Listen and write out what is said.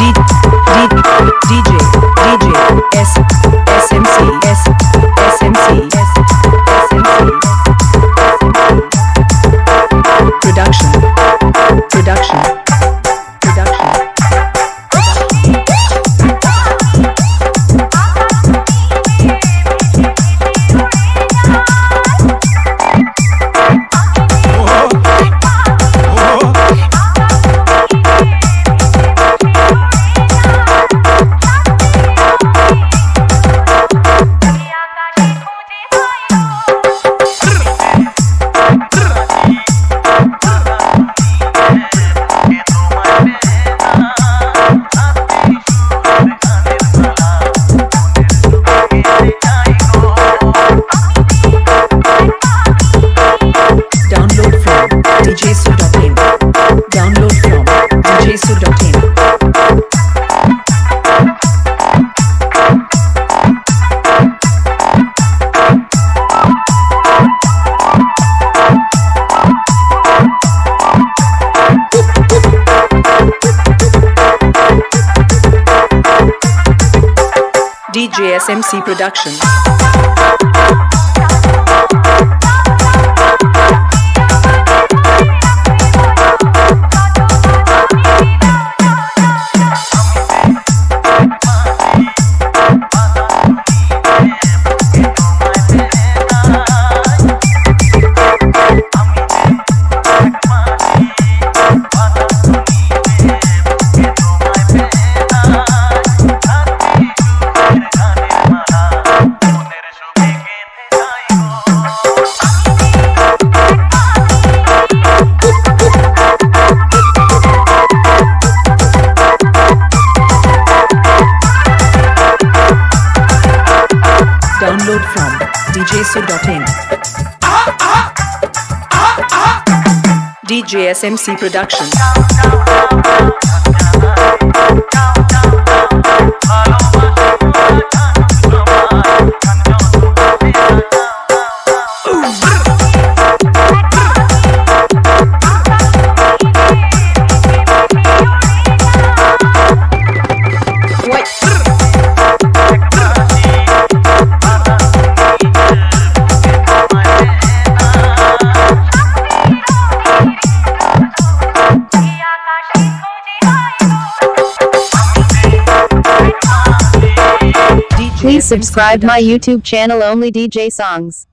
D, D, DJ, DJ, S, SMC, S. DJ SMC djsu.in. DJ SMC Production. Please subscribe my YouTube channel Only DJ Songs.